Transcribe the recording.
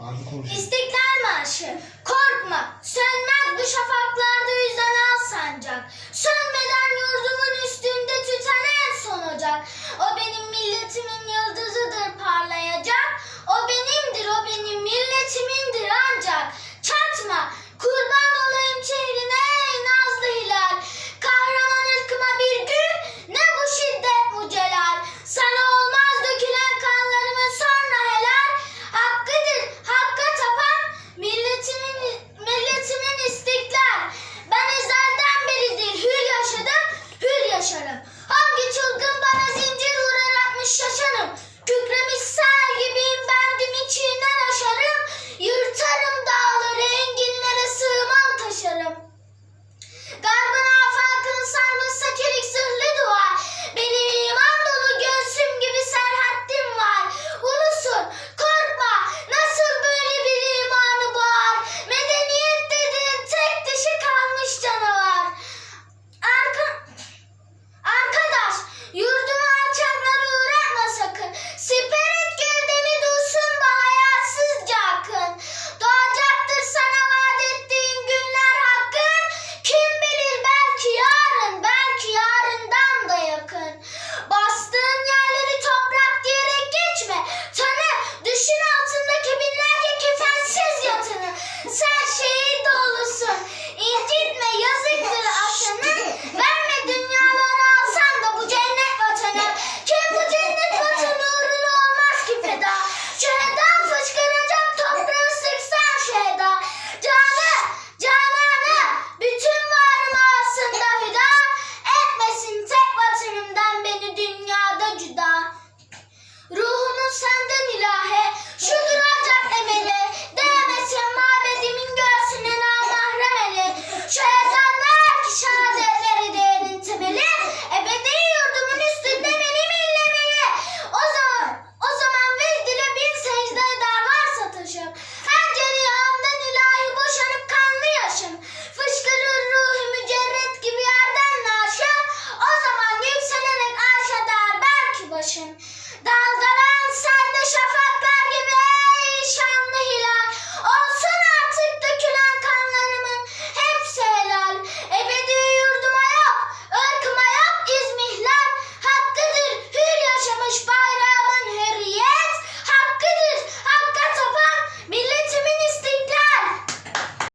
Abi konuş. İstiklal Marşı. Korkma, sönmez bu şafaklarda yüzden al sancak. Sönmeden yurdumun üstünde tüten en son ocak. O benim milletimin yıldızıdır parlayacak. O benimdir, o benim milletimindir ancak. Çatma,